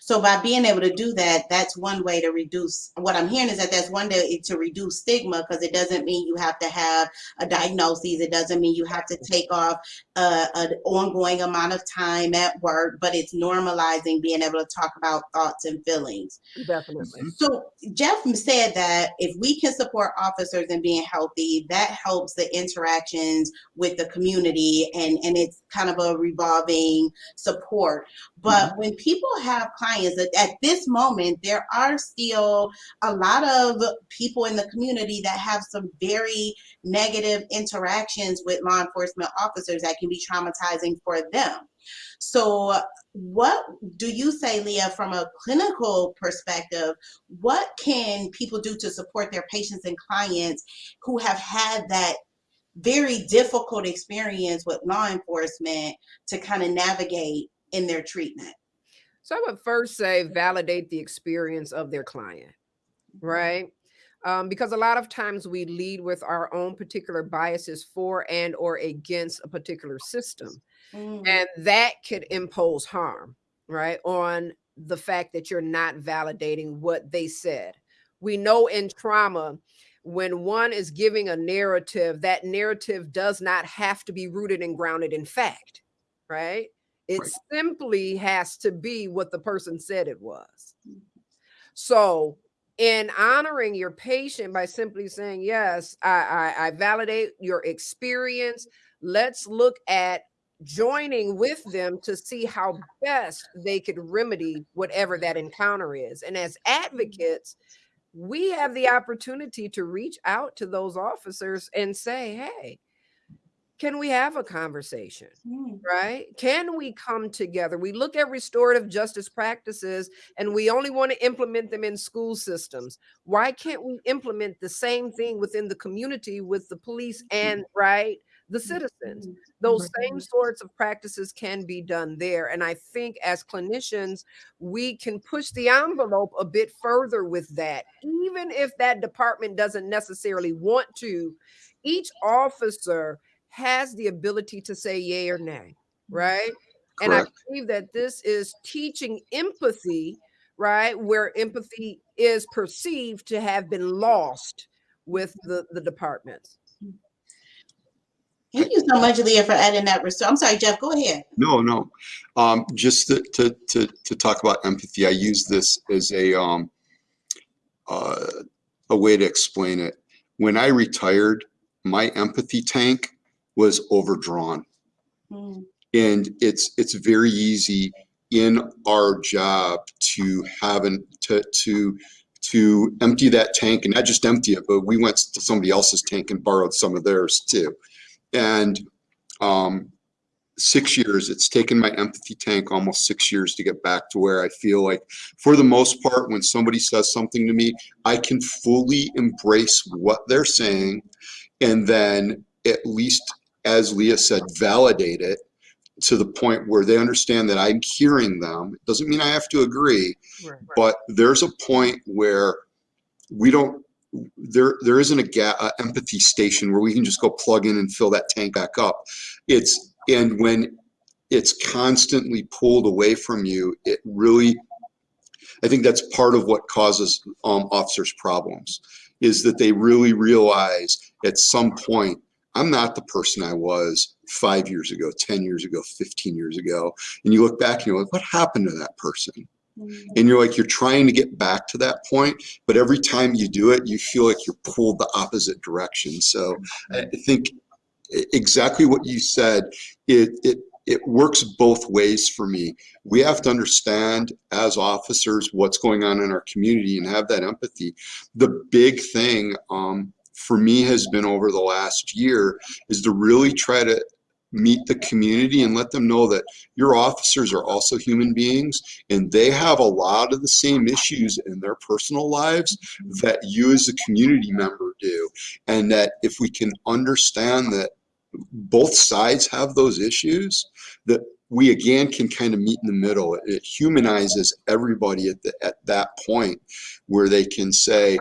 So by being able to do that, that's one way to reduce, what I'm hearing is that that's one way to reduce stigma because it doesn't mean you have to have a diagnosis. It doesn't mean you have to take off uh, an ongoing amount of time at work, but it's normalizing being able to talk about thoughts and feelings. definitely So Jeff said that if we can support officers in being healthy, that helps the interactions with the community and, and it's kind of a revolving support. But mm-hmm. when people have clients at, at this moment, there are still a lot of people in the community that have some very negative interactions with law enforcement officers that can be traumatizing for them. So, what do you say, Leah, from a clinical perspective? What can people do to support their patients and clients who have had that very difficult experience with law enforcement to kind of navigate in their treatment? So I would first say validate the experience of their client, right? Um, because a lot of times we lead with our own particular biases for and or against a particular system. Mm, And that could impose harm, right? On the fact that you're not validating what they said. We know in trauma, when one is giving a narrative, that narrative does not have to be rooted and grounded in fact, right? It Right. simply has to be what the person said it was. So, in honoring your patient by simply saying, Yes, I, I, I validate your experience, let's look at joining with them to see how best they could remedy whatever that encounter is. And as mm-hmm. advocates, we have the opportunity to reach out to those officers and say, Hey, can we have a conversation? mm, right? Can we come together? We look at restorative justice practices and we only want to implement them in school systems. Why can't we implement the same thing within the community with the police and right the mm, citizens? mm, Those same sorts of practices can be done there. And I think as clinicians, we can push the envelope a bit further with that, even if that department doesn't necessarily want to. Each officer has the ability to say yay or nay, mm, right? And I believe that this is teaching empathy, right? Where empathy is perceived to have been lost with the, the departments. Mm. Thank you so much, Leah, for adding that. I'm sorry, Jeff, go ahead. No, no. Um, just to, to, to, to talk about empathy, I use this as a, um, uh, a way to explain it. When I retired, my empathy tank was overdrawn. Mm, And it's, it's very easy in our job to have an, to, to, to empty that tank and not just empty it, but we went to somebody else's tank and borrowed some of theirs too. And, um, six years, it's taken my empathy tank almost six years to get back to where I feel like, for the most part, when somebody says something to me, I can fully embrace what they're saying. And then at least, as Leah said, validate it to the point where they understand that I'm hearing them. It doesn't mean I have to agree, Right. but there's a point where we don't there there isn't a ga- a empathy station where we can just go plug in and fill that tank back up. It's and when it's constantly pulled away from you it really i think that's part of what causes um, officers problems is that they really realize at some point i'm not the person i was five years ago 10 years ago 15 years ago. And you look back and you're like what happened to that person and you're like you're trying to get back to that point but every time you do it you feel like you're pulled the opposite direction. So i think exactly what you said it it it works both ways for me. We have to understand as officers what's going on in our community and have that empathy. The big thing um, for me has been over the last year is to really try to meet the community and let them know that your officers are also human beings and they have a lot of the same issues in their personal lives that you as a community member do. And that if we can understand that both sides have those issues that we again can kind of meet in the middle. It, it humanizes everybody at, the, at that point where they can say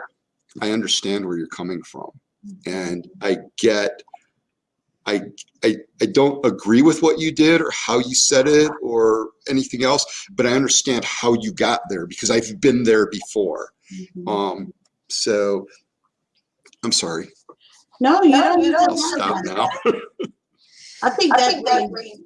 i understand where you're coming from. Mm-hmm. And i get I, I I don't agree with what you did or how you said it or anything else, but I understand how you got there because I've been there before. mhm. Um, so I'm sorry. No, you don't need to I'll stop apologize. now. [laughs] I think I that think that brings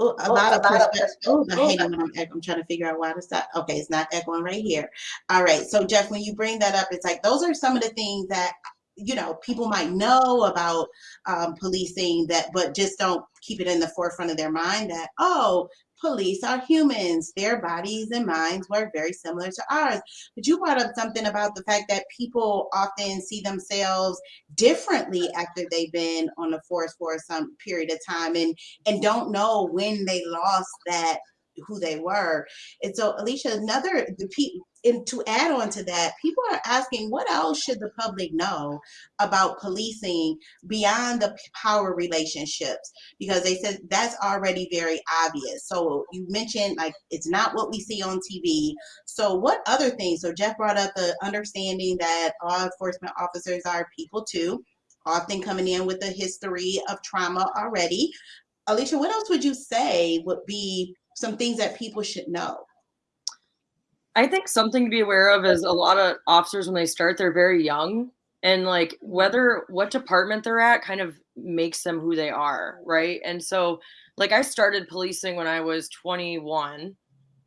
oh, a oh, lot a of lot of perspective. Oh, I hate it when I'm, I'm trying to figure out why to stop. Okay, it's not echoing right here. All right. So Jeff, when you bring that up, it's like those are some of the things that you know people might know about um, policing that, but just don't keep it in the forefront of their mind that oh, police are humans. Their bodies and minds work very similar to ours. But you brought up something about the fact that people often see themselves differently after they've been on the force for some period of time and and don't know when they lost that who they were. And so, Alicia, another the pe- and to add on to that, people are asking what else should the public know about policing beyond the power relationships? Because they said that's already very obvious. So you mentioned like it's not what we see on TV. So what other things? So Jeff brought up the understanding that law enforcement officers are people too, often coming in with a history of trauma already. Alicia, what else would you say would be some things that people should know? I think something to be aware of is a lot of officers when they start, they're very young. And like whether what department they're at kind of makes them who they are, right? And so like I started policing when I was 21.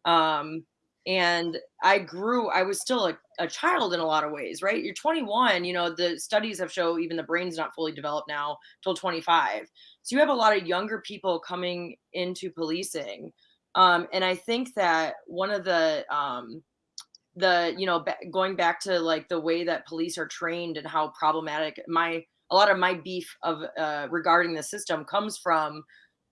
Um, and I grew, I was still a, a child in a lot of ways, right? You're 21, you know, the studies have shown even the brain's not fully developed now till 25. So you have a lot of younger people coming into policing um, and I think that one of the um, the you know ba- going back to like the way that police are trained and how problematic my a lot of my beef of uh, regarding the system comes from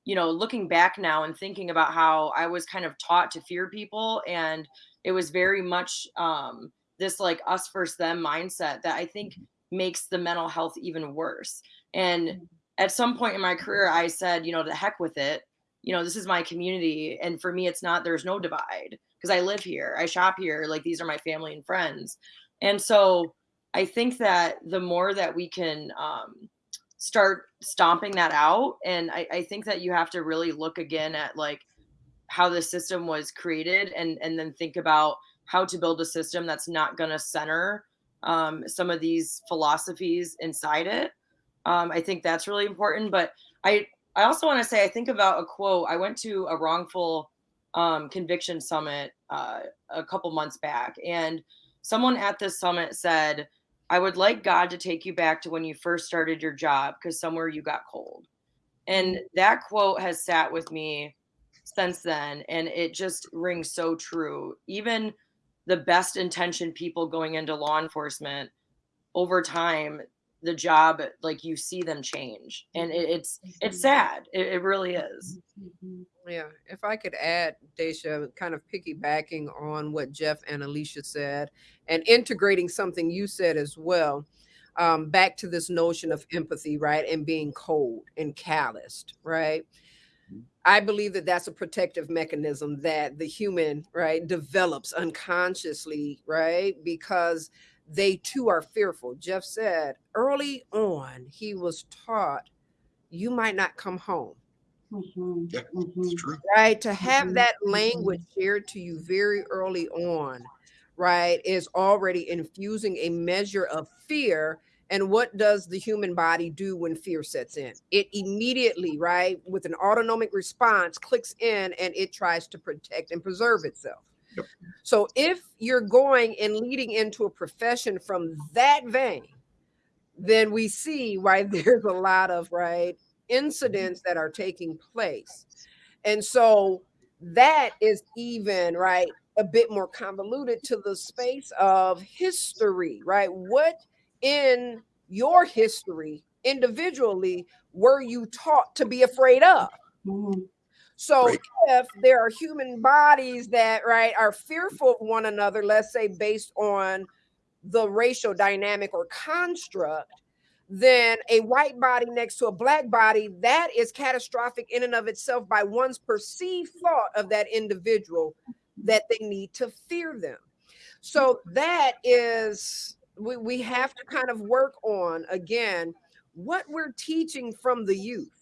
you know looking back now and thinking about how I was kind of taught to fear people and it was very much um, this like us versus them mindset that I think makes the mental health even worse. And at some point in my career, I said, you know, the heck with it you know, this is my community. And for me, it's not, there's no divide because I live here, I shop here. Like these are my family and friends. And so I think that the more that we can um, start stomping that out, and I, I think that you have to really look again at like how the system was created and, and then think about how to build a system that's not going to center um, some of these philosophies inside it. Um, I think that's really important. But I, I also want to say I think about a quote. I went to a wrongful um, conviction summit uh, a couple months back, and someone at this summit said, "I would like God to take you back to when you first started your job, because somewhere you got cold." And that quote has sat with me since then, and it just rings so true. Even the best intentioned people going into law enforcement over time the job like you see them change and it, it's it's mm-hmm. sad it, it really is mm-hmm. Yeah, if I could add, Daisha, kind of piggybacking on what Jeff and Alicia said and integrating something you said as well, um, back to this notion of empathy, right? And being cold and calloused, right? Mm-hmm. I believe that that's a protective mechanism that the human, right, develops unconsciously, right? Because they too are fearful. Jeff said early on, he was taught, you might not come home. Mhm, Yeah, mhm. True. Right. To have Mhm, that mhm. language shared to you very early on, right, is already infusing a measure of fear. And what does the human body do when fear sets in? It immediately, right, with an autonomic response, clicks in and it tries to protect and preserve itself. Yep. So if you're going and leading into a profession from that vein, then we see why [laughs] there's a lot of right incidents that are taking place. And so that is even right a bit more convoluted to the space of history, right? What in your history individually were you taught to be afraid of? Mhm. So if there are human bodies that right are fearful of one another, let's say based on the racial dynamic or construct, then a white body next to a black body that is catastrophic in and of itself by one's perceived thought of that individual that they need to fear them. So that is we, we have to kind of work on again what we're teaching from the youth,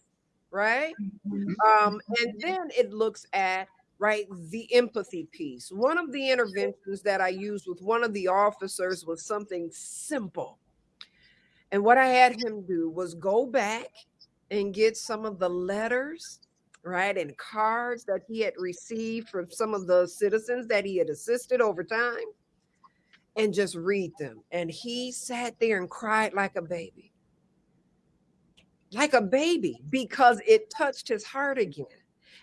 right? Mhm. Um, and then it looks at right the empathy piece. One of the interventions that I used with one of the officers was something simple. And what I had him do was go back and get some of the letters, right, and cards that he had received from some of the citizens that he had assisted over time and just read them. And he sat there and cried like a baby. Like a baby because it touched his heart again.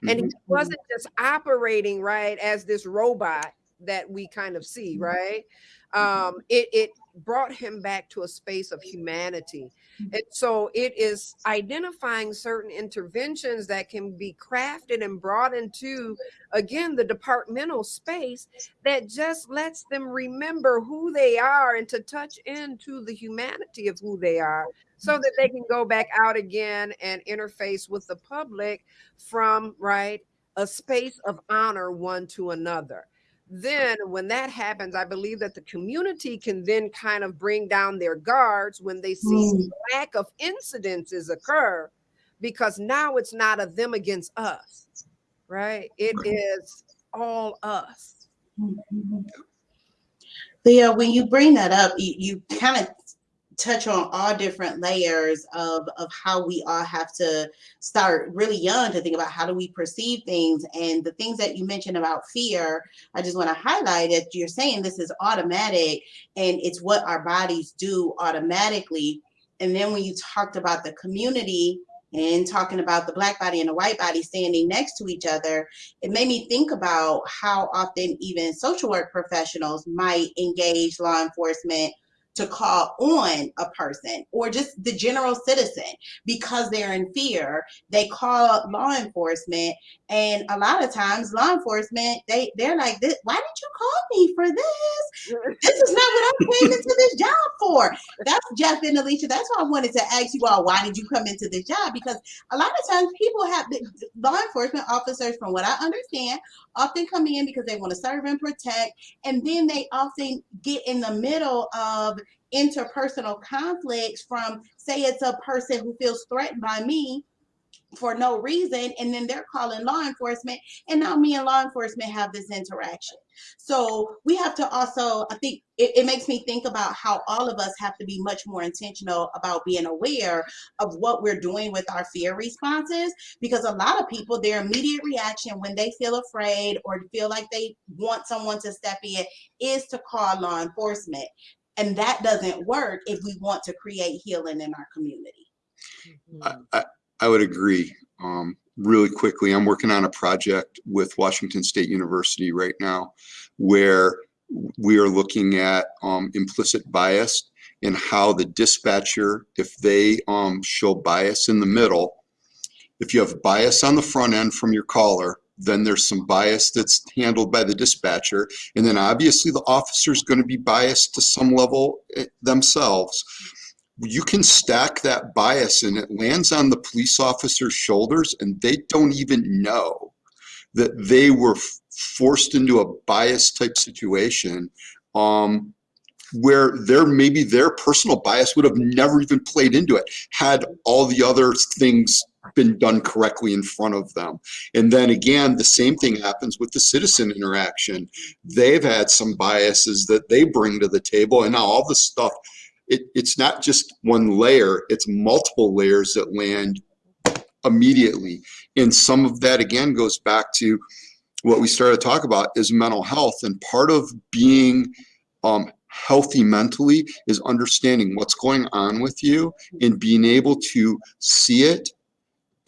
And he Mhm. wasn't just operating right as this robot that we kind of see, Mhm. right? Um, it it brought him back to a space of humanity. And so it is identifying certain interventions that can be crafted and brought into, again, the departmental space that just lets them remember who they are and to touch into the humanity of who they are so that they can go back out again and interface with the public from, right, a space of honor one to another then when that happens i believe that the community can then kind of bring down their guards when they see Mm. lack of incidences occur because now it's not a them against us right It is all us Mhm. Leah, when you bring that up, you, you kind of touch on all different layers of, of how we all have to start really young to think about how do we perceive things. And the things that you mentioned about fear i just want to highlight that you're saying this is automatic and it's what our bodies do automatically. And then when you talked about the community and talking about the black body and the white body standing next to each other it made me think about how often even social work professionals might engage law enforcement to call on a person or just the general citizen because they're in fear they call law enforcement and a lot of times law enforcement they they're like why did you call me for this this is not what I came into this job for. That's Jeff and Alicia. That's why I wanted to ask you all, why did you come into this job? Because a lot of times people have law enforcement officers, from what I understand, often come in because they want to serve and protect, and then they often get in the middle of interpersonal conflicts from say it's a person who feels threatened by me for no reason and then they're calling law enforcement and now me and law enforcement have this interaction. So we have to also i think it, it, makes me think about how all of us have to be much more intentional about being aware of what we're doing with our fear responses because a lot of people their immediate reaction when they feel afraid or feel like they want someone to step in is to call law enforcement. And that doesn't work if we want to create healing in our community. Mm-hmm. I, I, I would agree. Um, really quickly, I'm working on a project with Washington State University right now where we are looking at um, implicit bias and how the dispatcher, if they um, show bias in the middle, if you have bias on the front end from your caller, then there's some bias that's handled by the dispatcher. And then obviously the officer is going to be biased to some level eh, themselves you can stack that bias and it lands on the police officer's shoulders and they don't even know that they were forced into a bias type situation um, where their maybe their personal bias would have never even played into it had all the other things been done correctly in front of them. And then again, the same thing happens with the citizen interaction. They've had some biases that they bring to the table and now all the stuff it, it's not just one layer, it's multiple layers that land immediately. And some of that again goes back to what we started to talk about is mental health. And part of being um, healthy mentally is understanding what's going on with you and being able to see it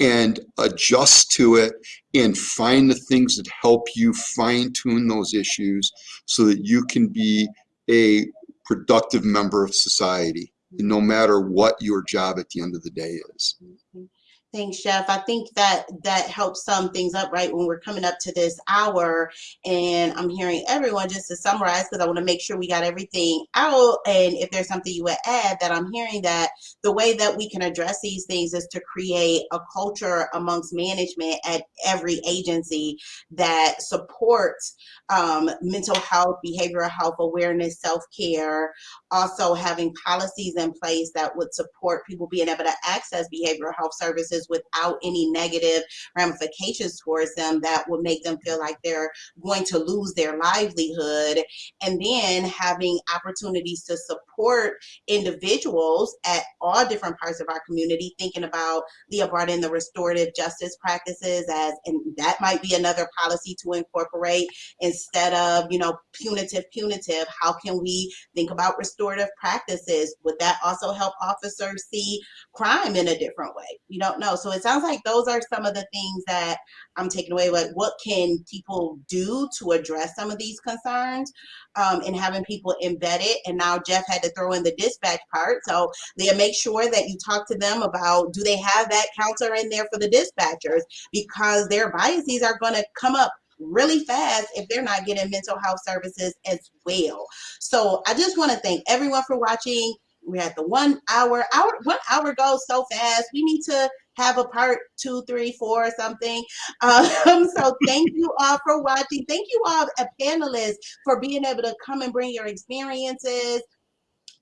and adjust to it and find the things that help you fine tune those issues so that you can be a productive member of society, no matter what your job at the end of the day is. Mm-hmm. Thanks, Jeff. I think that that helps sum things up right when we're coming up to this hour. And I'm hearing everyone just to summarize because I want to make sure we got everything out. And if there's something you would add, that I'm hearing that the way that we can address these things is to create a culture amongst management at every agency that supports um, mental health, behavioral health awareness, self care, also having policies in place that would support people being able to access behavioral health services without any negative ramifications towards them that would make them feel like they're going to lose their livelihood. And then having opportunities to support individuals at all different parts of our community thinking about Leah brought in the restorative justice practices as and that might be another policy to incorporate instead of you know punitive punitive. How can we think about restorative practices? Would that also help officers see crime in a different way? You don't know so it sounds like those are some of the things that i'm taking away like what can people do to address some of these concerns um, and having people embedded and now jeff had to throw in the dispatch part so Leah, make sure that you talk to them about do they have that counselor in there for the dispatchers because their biases are going to come up really fast if they're not getting mental health services as well. So I just want to thank everyone for watching. We're at the one hour. Hour one hour goes so fast. We need to have a part two, three, four, or something. Um, [laughs] so thank you all for watching. Thank you all, uh, panelists, for being able to come and bring your experiences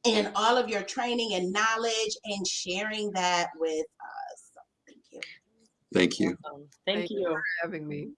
and all of your training and knowledge and sharing that with us. Thank you. Thank you. Awesome. Thank Thank you you. for having me.